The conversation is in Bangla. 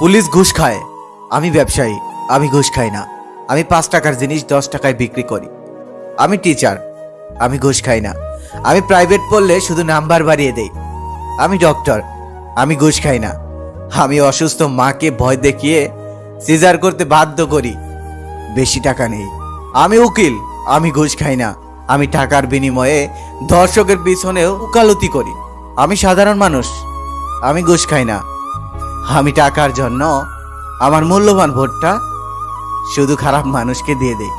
পুলিশ ঘুষ খায়। আমি ব্যবসায়ী, আমি ঘুষ খাই না। আমি পাঁচ টাকার জিনিস দশ টাকায় বিক্রি করি। আমি টিচার আমি ঘুষ খাই না। আমি প্রাইভেট পড়লে শুধু নাম্বার বাড়িয়ে দেই। আমি ডক্টর আমি ঘুষ খাই না। আমি অসুস্থ মাকে ভয় দেখিয়ে সিজার করতে বাধ্য করি। বেশি টাকা নেই। আমি উকিল, আমি ঘুষ খাই না। আমি টাকার বিনিময়ে দর্শকের পিছনেও উকালতি করি। আমি সাধারণ মানুষ, আমি ঘুষ খাই না। আমি টাকার জন্য আমার মূল্যবান ভোটটা শুধু খারাপ মানুষকে দিয়ে দেই।